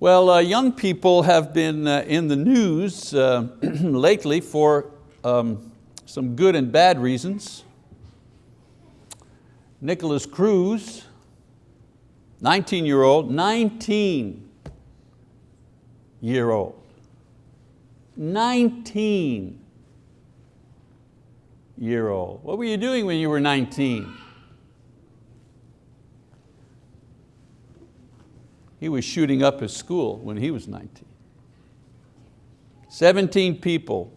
Well, uh, young people have been uh, in the news uh, lately for um, some good and bad reasons. Nikolas Cruz, 19 year old, 19 year old, 19 year old. What were you doing when you were 19? He was shooting up his school when he was 19. 17 people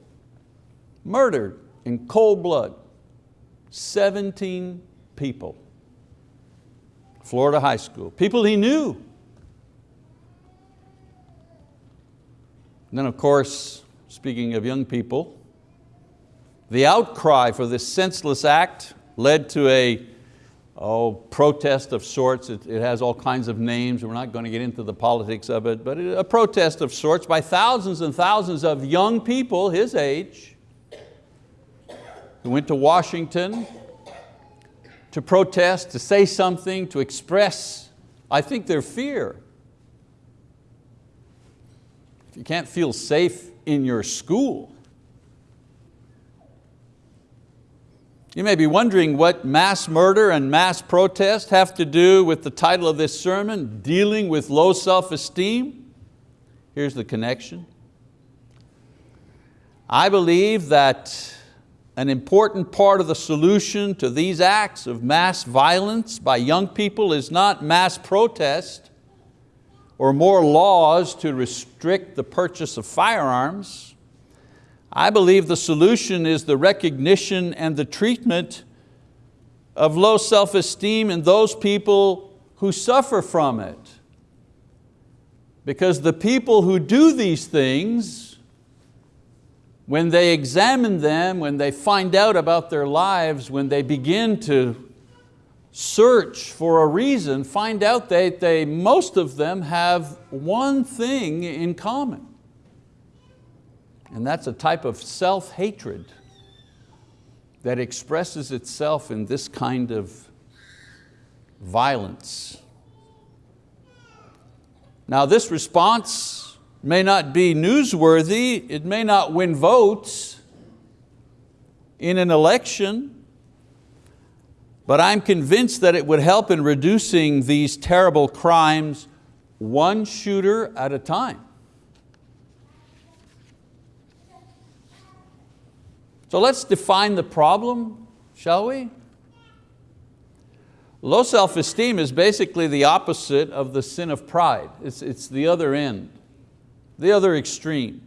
murdered in cold blood. 17 people. Florida high school, people he knew. And then of course, speaking of young people, the outcry for this senseless act led to a oh, protest of sorts. It, it, has all kinds of names. We're not going to get into the politics of it, but a protest of sorts by thousands and thousands of young people his age who went to Washington to protest, to say something, to express, I think their fear. If you can't feel safe in your school, You may be wondering what mass murder and mass protest have to do with the title of this sermon, dealing with low self-esteem. Here's the connection. I believe that an important part of the solution to these acts of mass violence by young people is not mass protest or more laws to restrict the purchase of firearms. I believe the solution is the recognition and the treatment of low self-esteem in those people who suffer from it. Because the people who do these things, when they examine them, when they find out about their lives, when they begin to search for a reason, find out that they, most of them have one thing in common. And that's a type of self-hatred that expresses itself in this kind of violence. Now this response may not be newsworthy, it may not win votes in an election, but I'm convinced that it would help in reducing these terrible crimes one shooter at a time. So let's define the problem, shall we? Low self-esteem is basically the opposite of the sin of pride. It's, it's the other end, the other extreme.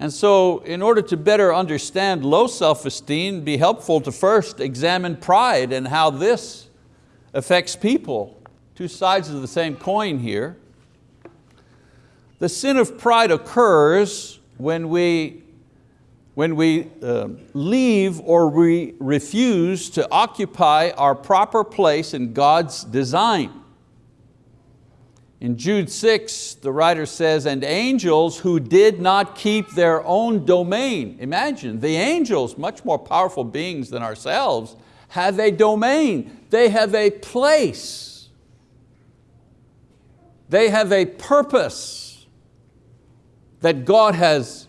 And so in order to better understand low self-esteem, be helpful to first examine pride and how this affects people. Two sides of the same coin here. The sin of pride occurs when we when we uh, leave or we refuse to occupy our proper place in God's design. In Jude 6, the writer says, and angels who did not keep their own domain. Imagine, the angels, much more powerful beings than ourselves, have a domain. They have a place. They have a purpose that God has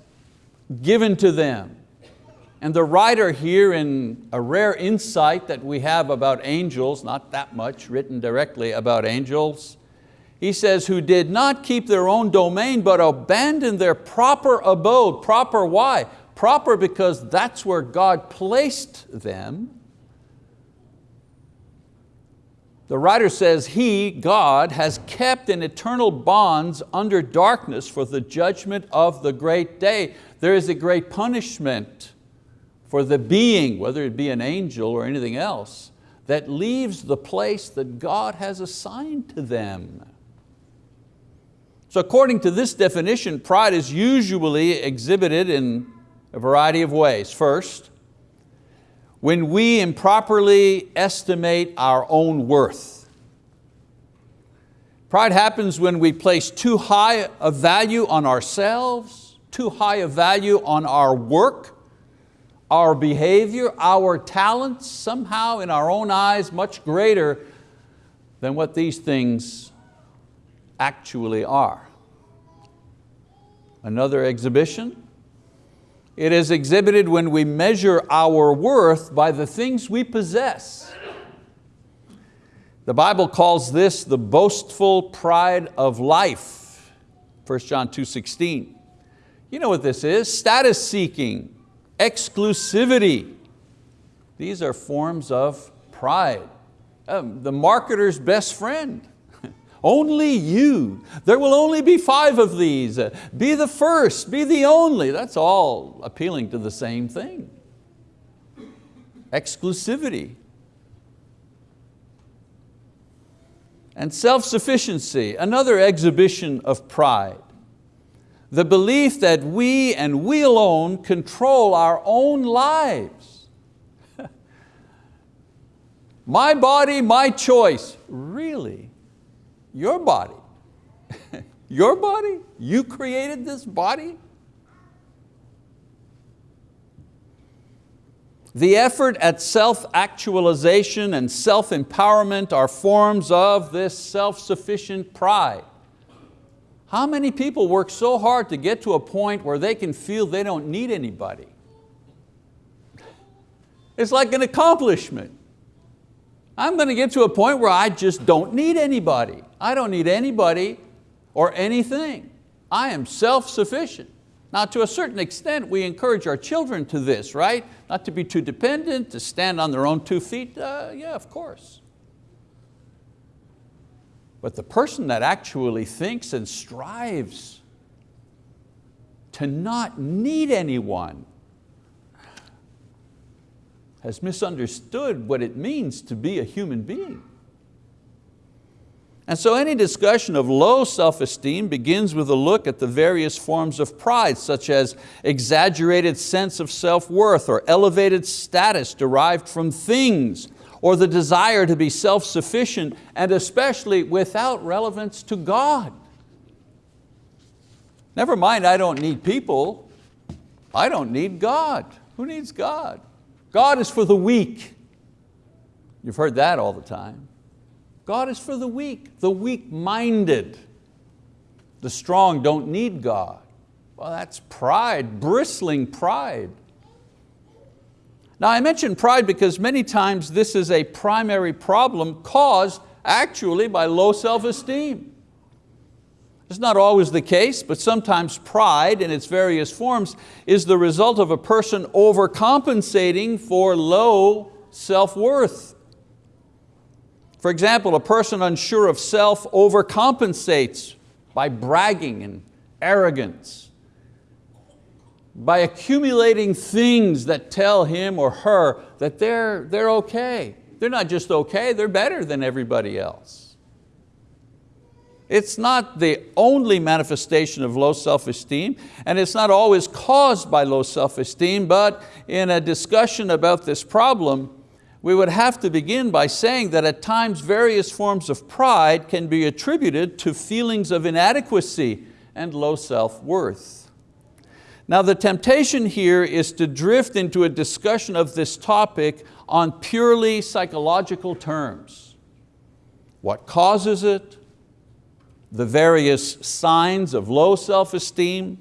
given to them. And the writer here in a rare insight that we have about angels, not that much written directly about angels, he says, who did not keep their own domain, but abandoned their proper abode. Proper why? Proper because that's where God placed them. The writer says, He, God, has kept in eternal bonds under darkness for the judgment of the great day. There is a great punishment for the being, whether it be an angel or anything else, that leaves the place that God has assigned to them. So according to this definition, pride is usually exhibited in a variety of ways. First, when we improperly estimate our own worth. Pride happens when we place too high a value on ourselves, too high a value on our work, our behavior, our talents, somehow in our own eyes much greater than what these things actually are. Another exhibition, it is exhibited when we measure our worth by the things we possess. The Bible calls this the boastful pride of life, 1 John 2.16. You know what this is, status seeking, exclusivity. These are forms of pride. Um, the marketer's best friend. Only you. There will only be five of these. Uh, be the first, be the only. That's all appealing to the same thing. Exclusivity. And self-sufficiency, another exhibition of pride. The belief that we and we alone control our own lives. my body, my choice. Really? Your body? Your body? You created this body? The effort at self-actualization and self-empowerment are forms of this self-sufficient pride. How many people work so hard to get to a point where they can feel they don't need anybody? It's like an accomplishment. I'm going to get to a point where I just don't need anybody. I don't need anybody or anything. I am self-sufficient. Now to a certain extent, we encourage our children to this, right? Not to be too dependent, to stand on their own two feet, uh, yeah, of course. But the person that actually thinks and strives to not need anyone has misunderstood what it means to be a human being. And so any discussion of low self-esteem begins with a look at the various forms of pride, such as exaggerated sense of self-worth or elevated status derived from things or the desire to be self-sufficient and especially without relevance to God. Never mind, I don't need people. I don't need God. Who needs God? God is for the weak. You've heard that all the time. God is for the weak, the weak-minded. The strong don't need God. Well, that's pride, bristling pride. Now I mention pride because many times this is a primary problem caused actually by low self-esteem. It's not always the case, but sometimes pride in its various forms is the result of a person overcompensating for low self-worth. For example, a person unsure of self overcompensates by bragging and arrogance by accumulating things that tell him or her that they're, they're okay. They're not just okay, they're better than everybody else. It's not the only manifestation of low self-esteem, and it's not always caused by low self-esteem, but in a discussion about this problem, we would have to begin by saying that at times various forms of pride can be attributed to feelings of inadequacy and low self-worth. Now the temptation here is to drift into a discussion of this topic on purely psychological terms. What causes it? The various signs of low self-esteem,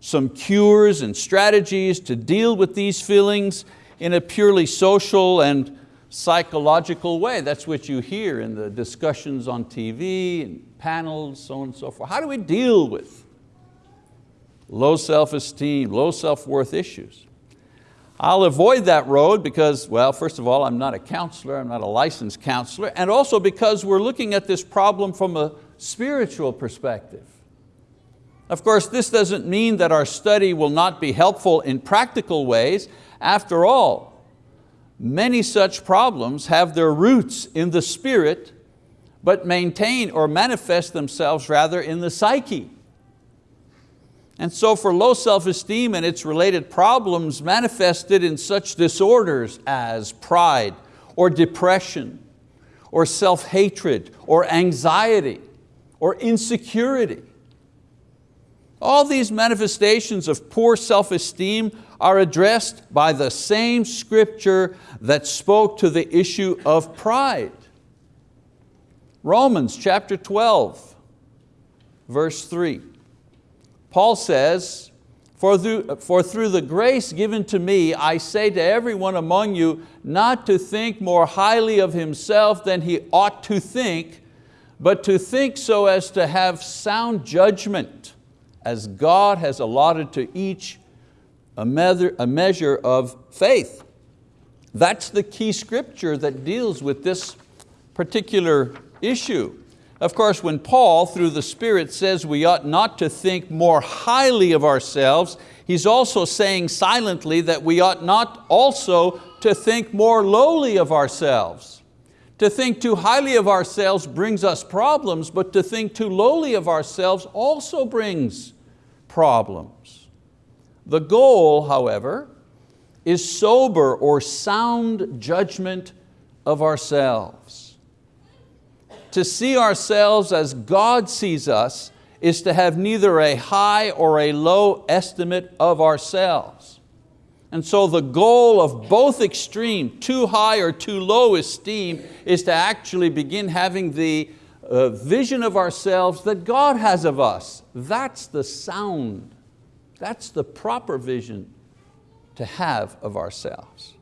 some cures and strategies to deal with these feelings in a purely social and psychological way. That's what you hear in the discussions on TV and panels, so on and so forth. How do we deal with low self-esteem, low self-worth issues. I'll avoid that road because, well, first of all, I'm not a counselor, I'm not a licensed counselor, and also because we're looking at this problem from a spiritual perspective. Of course, this doesn't mean that our study will not be helpful in practical ways. After all, many such problems have their roots in the spirit, but maintain or manifest themselves rather in the psyche. And so for low self-esteem and its related problems manifested in such disorders as pride or depression or self-hatred or anxiety or insecurity. All these manifestations of poor self-esteem are addressed by the same scripture that spoke to the issue of pride. Romans chapter 12, verse three. Paul says, for through, for through the grace given to me, I say to everyone among you not to think more highly of himself than he ought to think, but to think so as to have sound judgment, as God has allotted to each a measure, of faith. That's the key scripture that deals with this particular issue. Of course, when Paul, through the Spirit, says we ought not to think more highly of ourselves, he's also saying silently that we ought not also to think more lowly of ourselves. To think too highly of ourselves brings us problems, but to think too lowly of ourselves also brings problems. The goal, however, is sober or sound judgment of ourselves. To see ourselves as God sees us is to have neither a high or a low estimate of ourselves. And so the goal of both extreme, too high or too low esteem, is to actually begin having the uh, vision of ourselves that God has of us. That's the sound, that's the proper vision to have of ourselves.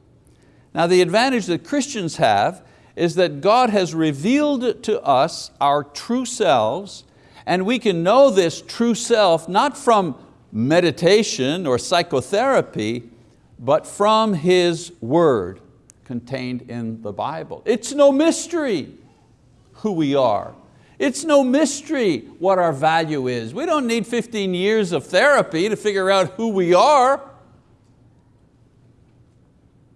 Now the advantage that Christians have is that God has revealed to us our true selves and we can know this true self not from meditation or psychotherapy, but from His word contained in the Bible. It's no mystery who we are. It's no mystery what our value is. We don't need 15 years of therapy to figure out who we are.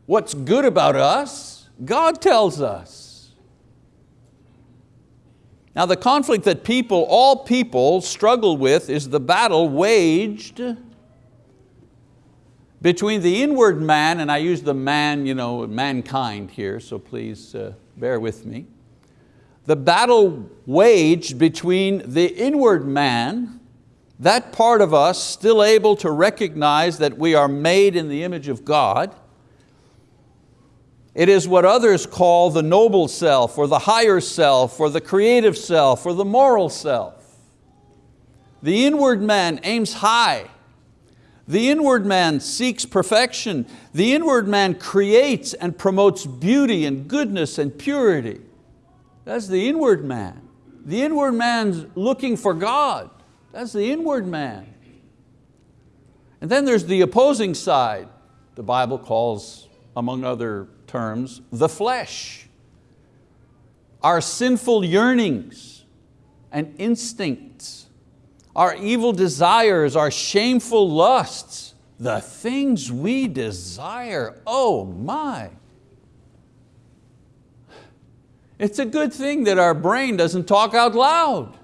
What's good about us God tells us. Now the conflict that people, all people struggle with is the battle waged between the inward man, and I use the man, you know, mankind here, so please uh, bear with me. The battle waged between the inward man, that part of us still able to recognize that we are made in the image of God, it is what others call the noble self or the higher self or the creative self or the moral self. The inward man aims high. The inward man seeks perfection. The inward man creates and promotes beauty and goodness and purity. That's the inward man. The inward man's looking for God. That's the inward man. And then there's the opposing side. The Bible calls, among other terms, the flesh, our sinful yearnings and instincts, our evil desires, our shameful lusts, the things we desire, oh my. It's a good thing that our brain doesn't talk out loud.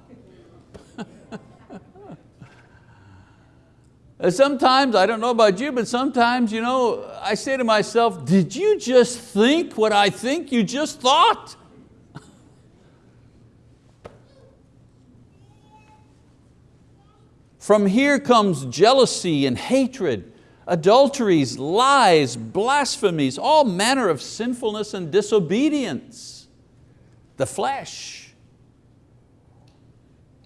Sometimes, I don't know about you, but sometimes you know, I say to myself, did you just think what I think you just thought? From here comes jealousy and hatred, adulteries, lies, blasphemies, all manner of sinfulness and disobedience. The flesh.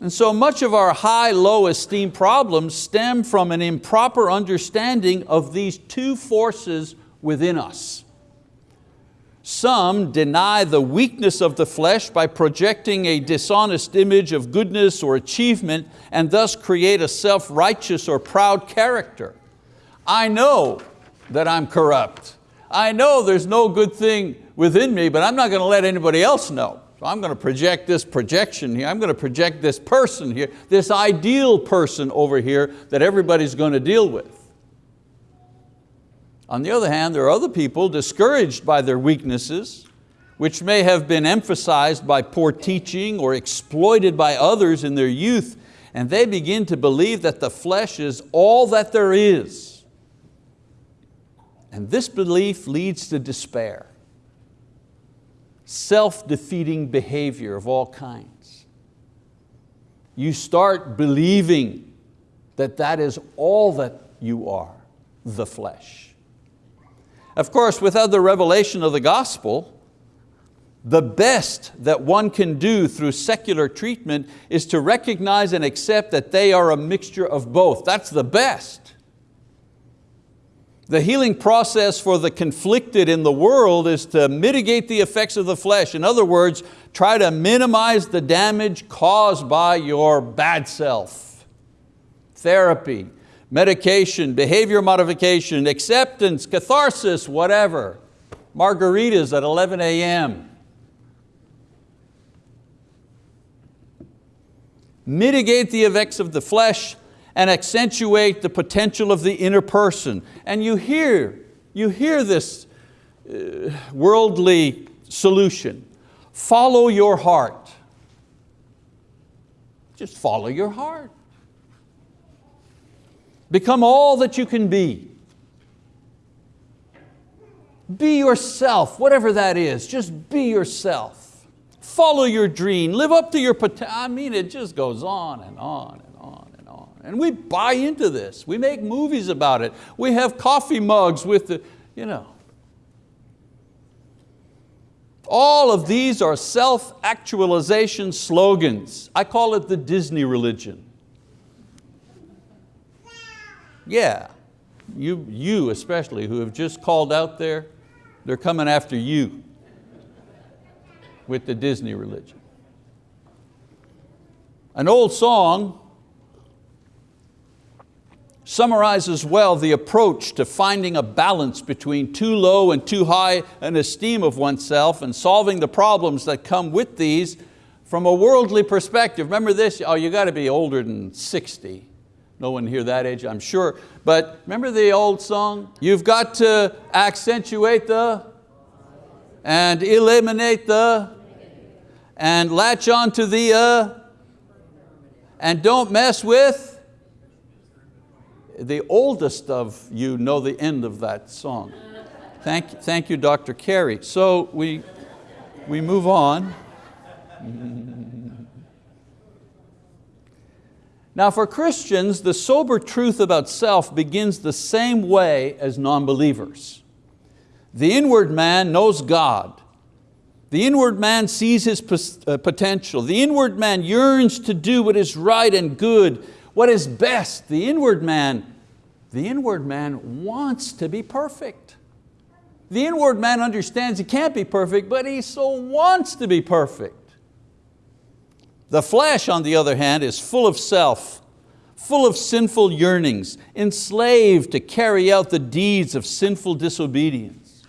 And so much of our high, low esteem problems stem from an improper understanding of these two forces within us. Some deny the weakness of the flesh by projecting a dishonest image of goodness or achievement and thus create a self-righteous or proud character. I know that I'm corrupt. I know there's no good thing within me, but I'm not going to let anybody else know. So I'm going to project this projection here, I'm going to project this person here, this ideal person over here that everybody's going to deal with. On the other hand, there are other people discouraged by their weaknesses, which may have been emphasized by poor teaching or exploited by others in their youth, and they begin to believe that the flesh is all that there is. And this belief leads to despair self-defeating behavior of all kinds. You start believing that that is all that you are, the flesh. Of course, without the revelation of the gospel, The best that one can do through secular treatment is to recognize and accept that they are a mixture of both. That's the best. The healing process for the conflicted in the world is to mitigate the effects of the flesh. In other words, try to minimize the damage caused by your bad self. Therapy, medication, behavior modification, acceptance, catharsis, whatever. Margaritas at 11 a.m. Mitigate the effects of the flesh and accentuate the potential of the inner person. And you hear, you hear this uh, worldly solution. Follow your heart. Just follow your heart. Become all that you can be. Be yourself, whatever that is, just be yourself. Follow your dream, live up to your potential. I mean, it just goes on and on and on and on. And we buy into this. We make movies about it. We have coffee mugs with the, you know. All of these are self-actualization slogans. I call it the Disney religion. Yeah, you, you especially who have just called out there, they're coming after you with the Disney religion. An old song summarizes well the approach to finding a balance between too low and too high an esteem of oneself and solving the problems that come with these from a worldly perspective. Remember this, oh you got to be older than 60 no one here that age, I'm sure. But remember the old song? You've got to accentuate the and eliminate the and latch on to the uh, and don't mess with the oldest of you know the end of that song. Thank, thank you, Dr. Carey. So we, we move on. Now for Christians, the sober truth about self begins the same way as non-believers. The inward man knows God. The inward man sees his uh, potential. The inward man yearns to do what is right and good, what is best. The inward man, the inward man wants to be perfect. The inward man understands he can't be perfect, but he so wants to be perfect. The flesh, on the other hand, is full of self, full of sinful yearnings, enslaved to carry out the deeds of sinful disobedience.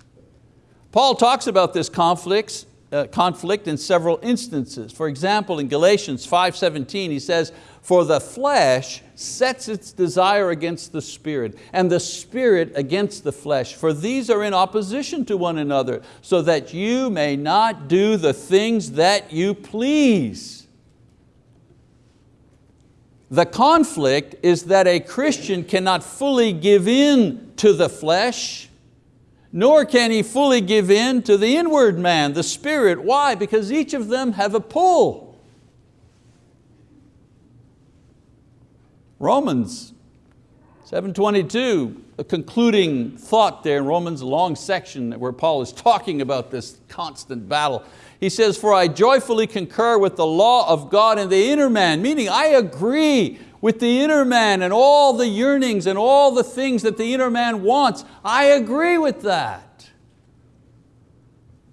Paul talks about this conflict, uh, conflict in several instances. For example, in Galatians 5.17 he says, for the flesh sets its desire against the spirit, and the spirit against the flesh, for these are in opposition to one another, so that you may not do the things that you please. The conflict is that a Christian cannot fully give in to the flesh, nor can he fully give in to the inward man, the spirit. Why? Because each of them have a pull. Romans 7.22, a concluding thought there in Romans, a long section where Paul is talking about this constant battle. He says, for I joyfully concur with the law of God in the inner man, meaning I agree with the inner man and all the yearnings and all the things that the inner man wants. I agree with that.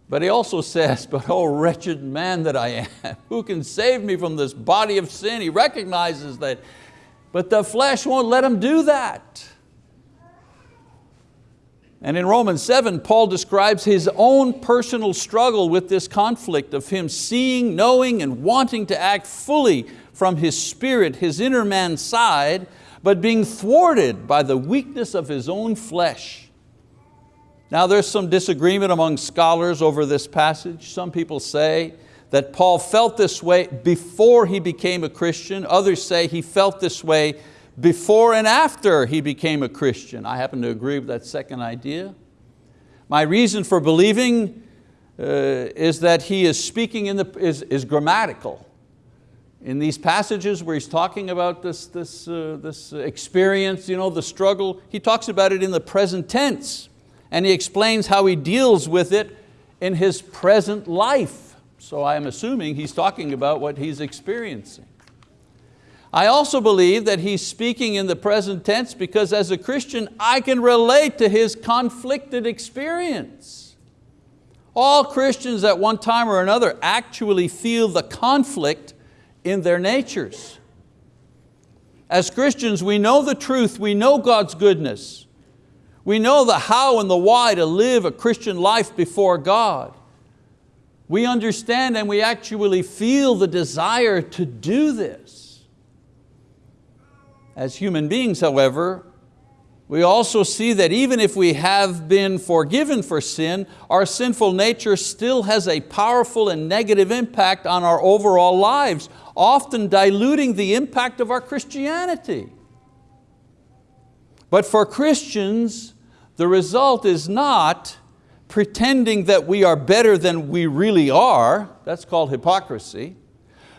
But he also says, but oh wretched man that I am, who can save me from this body of sin? He recognizes that, but the flesh won't let him do that. And in Romans 7, Paul describes his own personal struggle with this conflict of him seeing, knowing, and wanting to act fully from his spirit, his inner man side, but being thwarted by the weakness of his own flesh. Now there's some disagreement among scholars over this passage. Some people say that Paul felt this way before he became a Christian. Others say he felt this way before and after he became a Christian. I happen to agree with that second idea. My reason for believing uh, is that he is speaking in the, is, is grammatical. In these passages where he's talking about this, this, uh, this experience, you know, the struggle, he talks about it in the present tense and he explains how he deals with it in his present life. So I'm assuming he's talking about what he's experiencing. I also believe that he's speaking in the present tense because as a Christian, I can relate to his conflicted experience. All Christians at one time or another actually feel the conflict in their natures. As Christians, we know the truth, we know God's goodness. We know the how and the why to live a Christian life before God. We understand and we actually feel the desire to do this. As human beings, however, we also see that even if we have been forgiven for sin, our sinful nature still has a powerful and negative impact on our overall lives, often diluting the impact of our Christianity. But for Christians, the result is not pretending that we are better than we really are, that's called hypocrisy,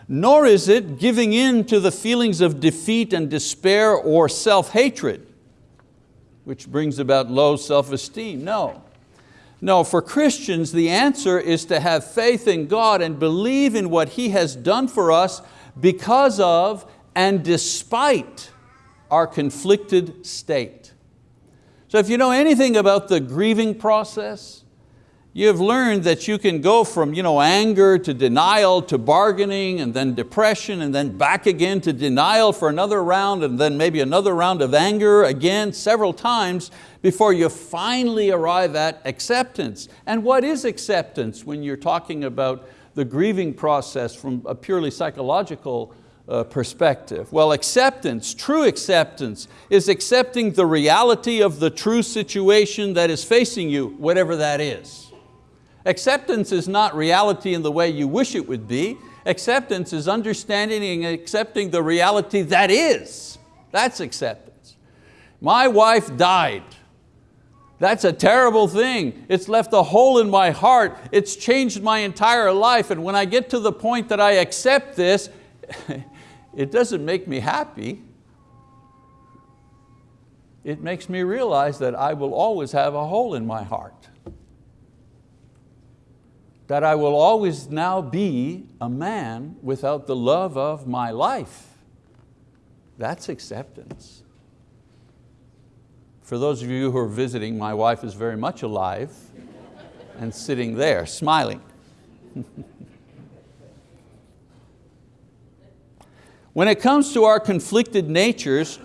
nor is it giving in to the feelings of defeat and despair or self-hatred, which brings about low self-esteem, no. No, for Christians, the answer is to have faith in God and believe in what He has done for us because of and despite our conflicted state. So if you know anything about the grieving process, You've learned that you can go from you know, anger to denial to bargaining and then depression and then back again to denial for another round and then maybe another round of anger again several times before you finally arrive at acceptance. And what is acceptance when you're talking about the grieving process from a purely psychological uh, perspective? Well, acceptance, true acceptance, is accepting the reality of the true situation that is facing you, whatever that is. Acceptance is not reality in the way you wish it would be. Acceptance is understanding and accepting the reality that is. That's acceptance. My wife died. That's a terrible thing. It's left a hole in my heart. It's changed my entire life. And when I get to the point that I accept this, it doesn't make me happy. It makes me realize that I will always have a hole in my heart that I will always now be a man without the love of my life. That's acceptance. For those of you who are visiting, my wife is very much alive and sitting there smiling. when it comes to our conflicted natures,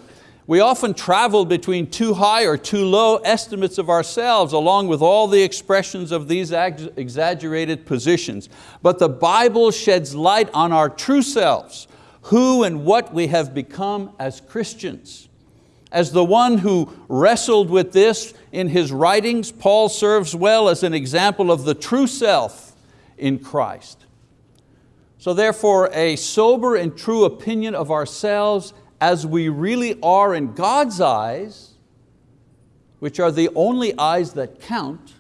we often travel between too high or too low estimates of ourselves along with all the expressions of these exaggerated positions. But the Bible sheds light on our true selves, who and what we have become as Christians. As the one who wrestled with this in his writings, Paul serves well as an example of the true self in Christ. So therefore, a sober and true opinion of ourselves as we really are in God's eyes, which are the only eyes that count,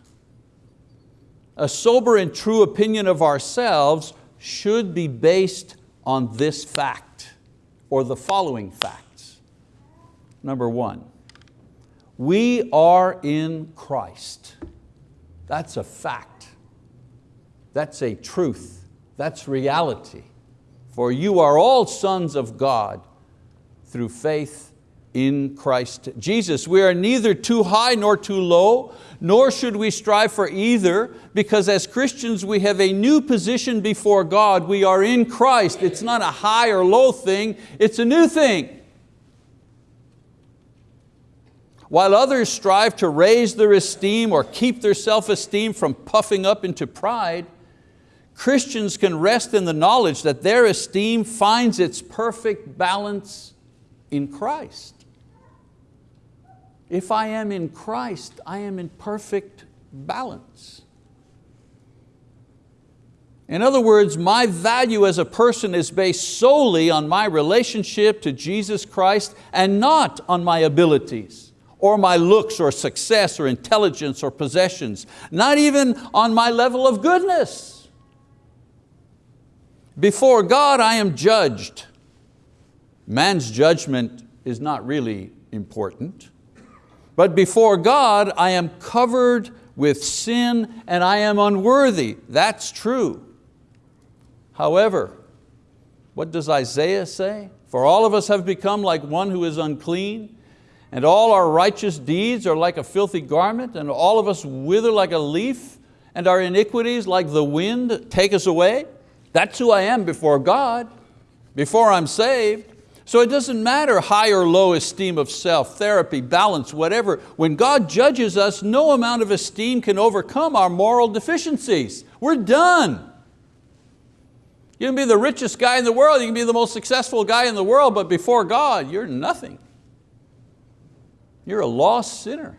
a sober and true opinion of ourselves should be based on this fact or the following facts. Number one, we are in Christ. That's a fact. That's a truth. That's reality. For you are all sons of God through faith in Christ Jesus. We are neither too high nor too low, nor should we strive for either, because as Christians we have a new position before God. We are in Christ. It's not a high or low thing, it's a new thing. While others strive to raise their esteem or keep their self-esteem from puffing up into pride, Christians can rest in the knowledge that their esteem finds its perfect balance in Christ. If I am in Christ, I am in perfect balance. In other words, my value as a person is based solely on my relationship to Jesus Christ and not on my abilities or my looks or success or intelligence or possessions, not even on my level of goodness. Before God I am judged Man's judgment is not really important. But before God, I am covered with sin and I am unworthy. That's true. However, what does Isaiah say? For all of us have become like one who is unclean, and all our righteous deeds are like a filthy garment, and all of us wither like a leaf, and our iniquities like the wind take us away. That's who I am before God, before I'm saved. So it doesn't matter high or low esteem of self, therapy, balance, whatever. When God judges us, no amount of esteem can overcome our moral deficiencies. We're done. You can be the richest guy in the world, you can be the most successful guy in the world, but before God, you're nothing. You're a lost sinner.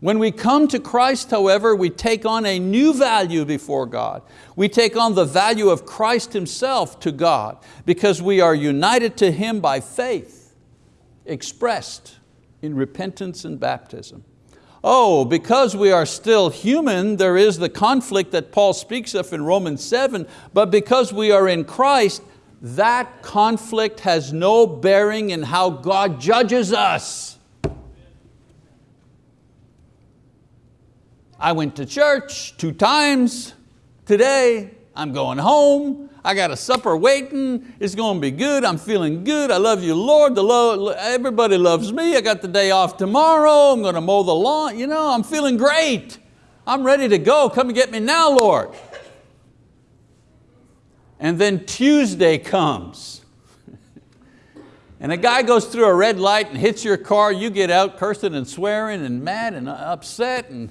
When we come to Christ, however, we take on a new value before God. We take on the value of Christ Himself to God because we are united to Him by faith, expressed in repentance and baptism. Oh, because we are still human, there is the conflict that Paul speaks of in Romans 7, but because we are in Christ, that conflict has no bearing in how God judges us. I went to church two times. Today, I'm going home, I got a supper waiting, it's going to be good, I'm feeling good, I love you Lord, the Lord, everybody loves me, I got the day off tomorrow, I'm going to mow the lawn, you know, I'm feeling great. I'm ready to go, come and get me now, Lord. And then Tuesday comes. and a guy goes through a red light and hits your car, you get out cursing and swearing and mad and upset and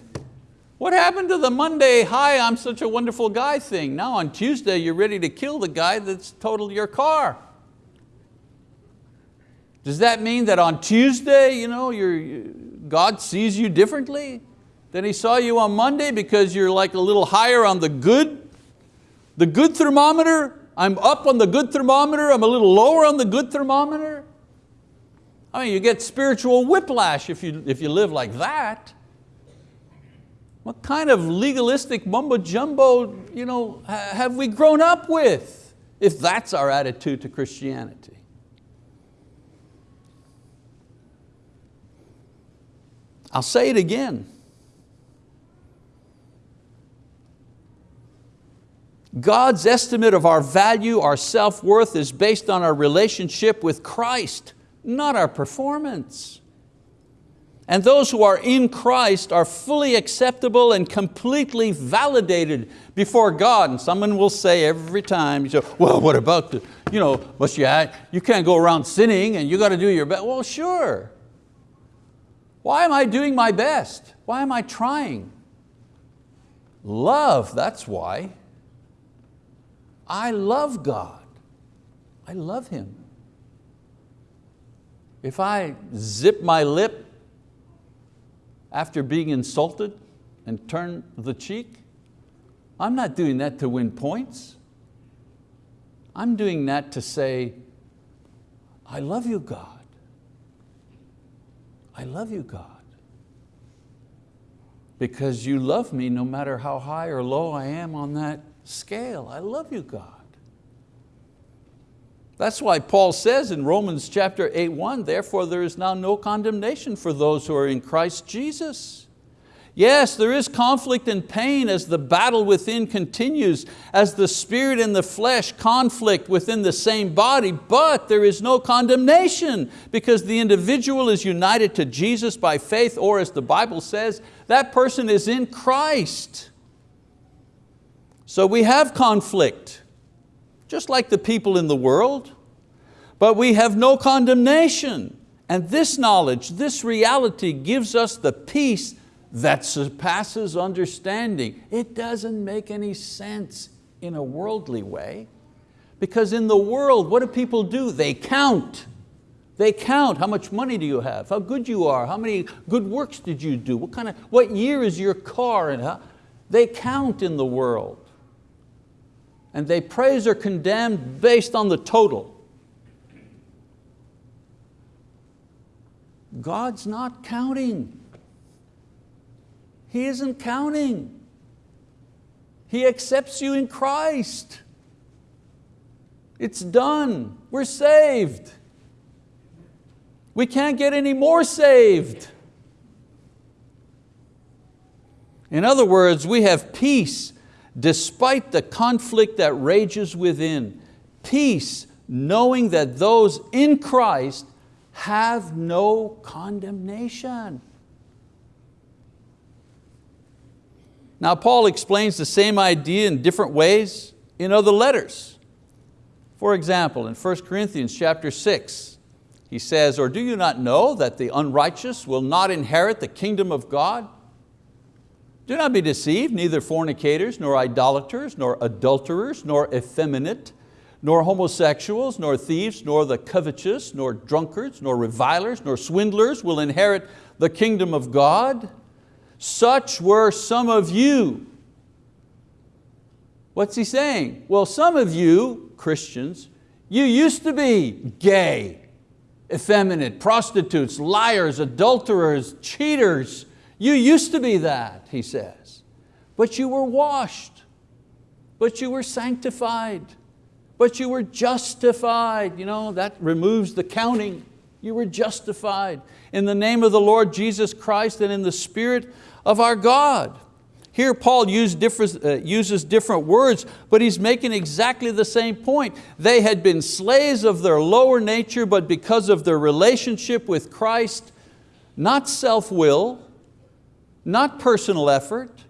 what happened to the Monday, hi, I'm such a wonderful guy thing? Now on Tuesday, you're ready to kill the guy that's totaled your car. Does that mean that on Tuesday, you know, God sees you differently than He saw you on Monday because you're like a little higher on the good, the good thermometer? I'm up on the good thermometer, I'm a little lower on the good thermometer? I mean, you get spiritual whiplash if you, if you live like that. What kind of legalistic mumbo jumbo you know, have we grown up with if that's our attitude to Christianity? I'll say it again. God's estimate of our value, our self-worth is based on our relationship with Christ, not our performance. And those who are in Christ are fully acceptable and completely validated before God. And someone will say every time, you say, well, what about the, you know, must you, you can't go around sinning and you got to do your best. Well, sure. Why am I doing my best? Why am I trying? Love, that's why. I love God. I love Him. If I zip my lip after being insulted and turn the cheek? I'm not doing that to win points. I'm doing that to say, I love you, God. I love you, God. Because you love me no matter how high or low I am on that scale. I love you, God. That's why Paul says in Romans chapter 8, 1, therefore there is now no condemnation for those who are in Christ Jesus. Yes, there is conflict and pain as the battle within continues, as the spirit and the flesh conflict within the same body, but there is no condemnation because the individual is united to Jesus by faith, or as the Bible says, that person is in Christ. So we have conflict just like the people in the world, but we have no condemnation. And this knowledge, this reality gives us the peace that surpasses understanding. It doesn't make any sense in a worldly way because in the world, what do people do? They count. They count, how much money do you have? How good you are? How many good works did you do? What, kind of, what year is your car? And how, they count in the world and they praise or condemn based on the total. God's not counting. He isn't counting. He accepts you in Christ. It's done, we're saved. We can't get any more saved. In other words, we have peace despite the conflict that rages within. Peace knowing that those in Christ have no condemnation. Now Paul explains the same idea in different ways in other letters. For example, in 1 Corinthians chapter 6, he says, or do you not know that the unrighteous will not inherit the kingdom of God? Do not be deceived, neither fornicators, nor idolaters, nor adulterers, nor effeminate, nor homosexuals, nor thieves, nor the covetous, nor drunkards, nor revilers, nor swindlers will inherit the kingdom of God. Such were some of you. What's he saying? Well, some of you, Christians, you used to be gay, effeminate, prostitutes, liars, adulterers, cheaters. You used to be that, he says. But you were washed, but you were sanctified, but you were justified. You know, that removes the counting. You were justified in the name of the Lord Jesus Christ and in the Spirit of our God. Here Paul different, uh, uses different words, but he's making exactly the same point. They had been slaves of their lower nature, but because of their relationship with Christ, not self-will, not personal effort,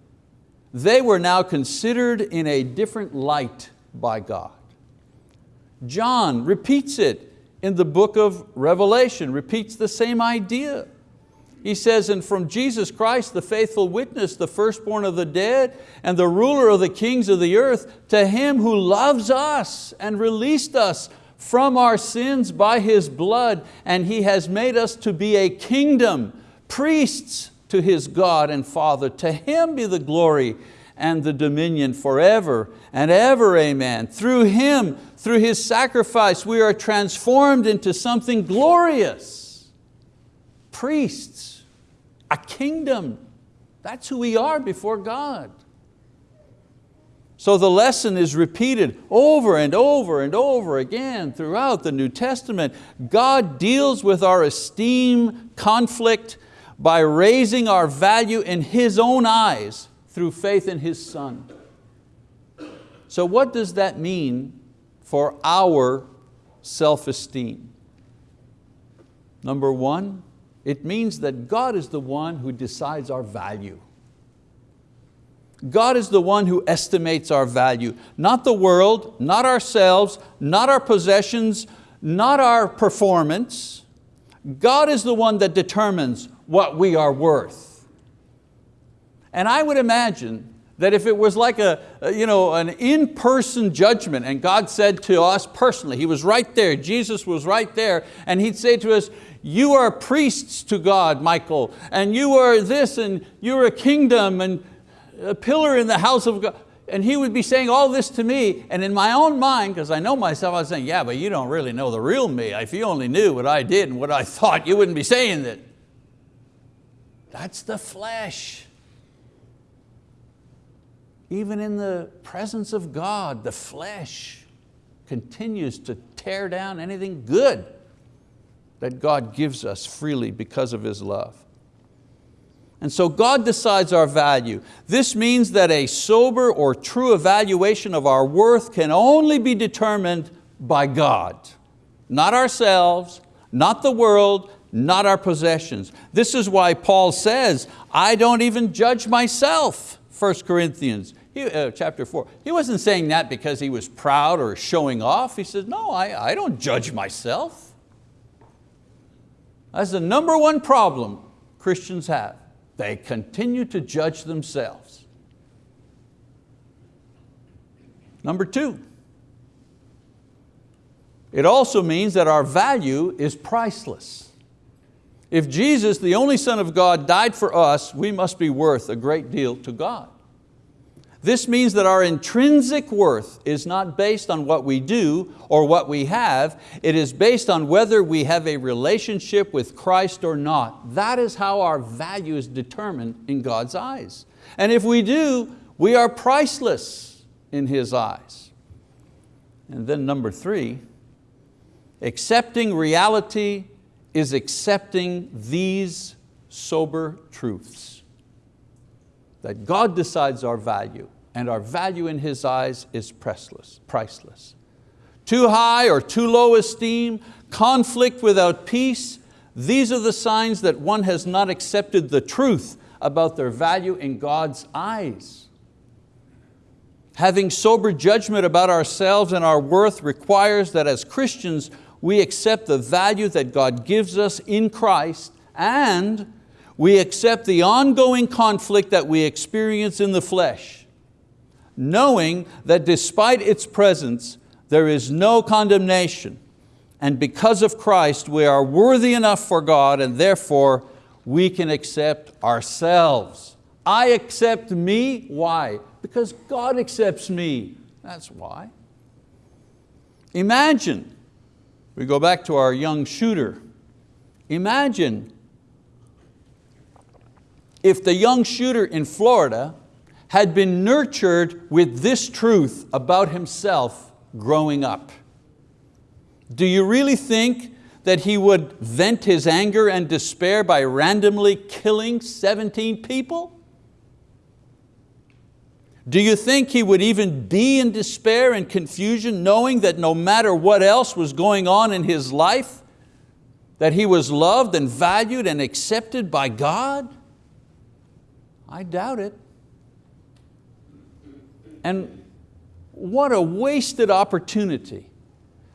they were now considered in a different light by God. John repeats it in the book of Revelation, repeats the same idea. He says, and from Jesus Christ, the faithful witness, the firstborn of the dead, and the ruler of the kings of the earth, to Him who loves us and released us from our sins by His blood, and He has made us to be a kingdom, priests to His God and Father. To Him be the glory and the dominion forever and ever, amen. Through Him, through His sacrifice, we are transformed into something glorious. Priests, a kingdom. That's who we are before God. So the lesson is repeated over and over and over again throughout the New Testament. God deals with our esteem conflict by raising our value in His own eyes through faith in His Son. So what does that mean for our self-esteem? Number one, it means that God is the one who decides our value. God is the one who estimates our value, not the world, not ourselves, not our possessions, not our performance. God is the one that determines what we are worth. And I would imagine that if it was like a, you know, an in-person judgment and God said to us personally, He was right there, Jesus was right there, and He'd say to us, you are priests to God, Michael, and you are this, and you're a kingdom, and a pillar in the house of God. And he would be saying all this to me, and in my own mind, because I know myself, I was saying, yeah, but you don't really know the real me. If you only knew what I did and what I thought, you wouldn't be saying that. That's the flesh. Even in the presence of God, the flesh continues to tear down anything good that God gives us freely because of His love. And so God decides our value. This means that a sober or true evaluation of our worth can only be determined by God. Not ourselves, not the world, not our possessions. This is why Paul says, I don't even judge myself, 1 Corinthians he, uh, chapter four. He wasn't saying that because he was proud or showing off. He said, no, I, I don't judge myself. That's the number one problem Christians have. They continue to judge themselves. Number two, it also means that our value is priceless. If Jesus, the only Son of God, died for us, we must be worth a great deal to God. This means that our intrinsic worth is not based on what we do or what we have, it is based on whether we have a relationship with Christ or not. That is how our value is determined in God's eyes. And if we do, we are priceless in His eyes. And then number three, accepting reality is accepting these sober truths. that God decides our value and our value in His eyes is priceless. priceless. Too high or too low esteem, conflict without peace, these are the signs that one has not accepted the truth about their value in God's eyes. Having sober judgment about ourselves and our worth requires that as Christians we accept the value that God gives us in Christ and we accept the ongoing conflict that we experience in the flesh, knowing that despite its presence, there is no condemnation. And because of Christ, we are worthy enough for God and therefore we can accept ourselves. I accept me, why? Because God accepts me, that's why. Imagine, we go back to our young shooter, imagine if the young shooter in Florida had been nurtured with this truth about himself growing up. Do you really think that he would vent his anger and despair by randomly killing 17 people? Do you think he would even be in despair and confusion knowing that no matter what else was going on in his life, that he was loved and valued and accepted by God? I doubt it. And what a wasted opportunity.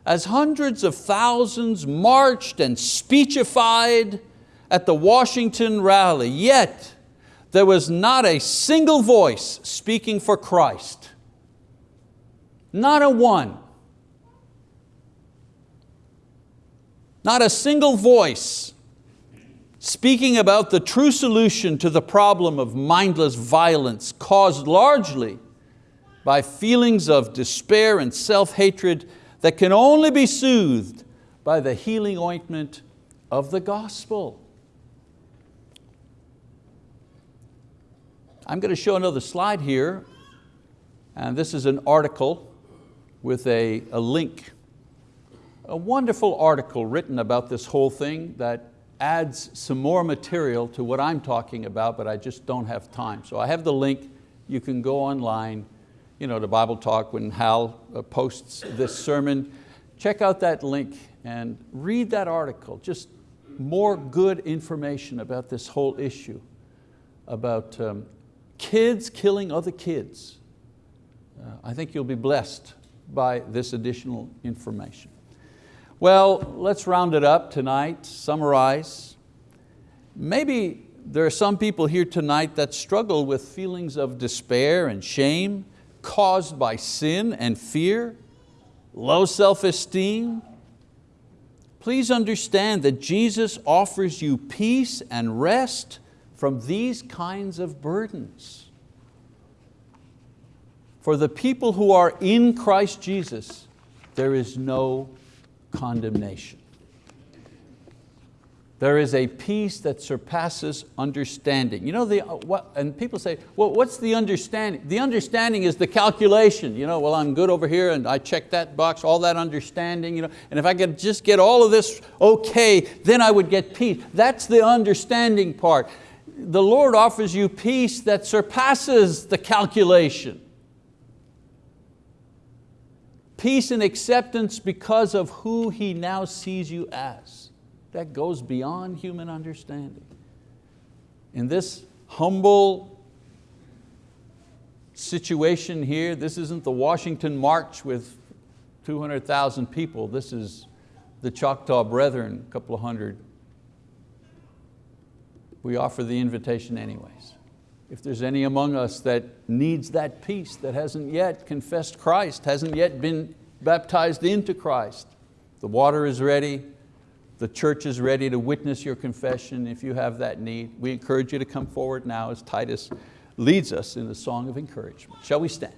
As hundreds of thousands marched and speechified at the Washington rally, yet there was not a single voice speaking for Christ. Not a one. Not a single voice speaking about the true solution to the problem of mindless violence caused largely by feelings of despair and self-hatred that can only be soothed by the healing ointment of the gospel. I'm going to show another slide here, and this is an article with a, a link. A wonderful article written about this whole thing that adds some more material to what I'm talking about, but I just don't have time. So I have the link, you can go online, you know, to Bible Talk when Hal uh, posts this sermon. Check out that link and read that article, just more good information about this whole issue, about um, kids killing other kids. Uh, I think you'll be blessed by this additional information. Well, let's round it up tonight, summarize. Maybe there are some people here tonight that struggle with feelings of despair and shame caused by sin and fear, low self-esteem. Please understand that Jesus offers you peace and rest from these kinds of burdens. For the people who are in Christ Jesus, there is no condemnation. There is a peace that surpasses understanding. You know, the, uh, what, and people say, well, what's the understanding? The understanding is the calculation. You know, well, I'm good over here and I check that box, all that understanding. You know, and if I could just get all of this okay, then I would get peace. That's the understanding part. The Lord offers you peace that surpasses the calculation. Peace and acceptance because of who He now sees you as. That goes beyond human understanding. In this humble situation here, this isn't the Washington March with 200,000 people. This is the Choctaw Brethren, a couple of hundred. We offer the invitation anyways. If there's any among us that needs that peace, that hasn't yet confessed Christ, hasn't yet been baptized into Christ, the water is ready, the church is ready to witness your confession if you have that need. We encourage you to come forward now as Titus leads us in the song of encouragement. Shall we stand?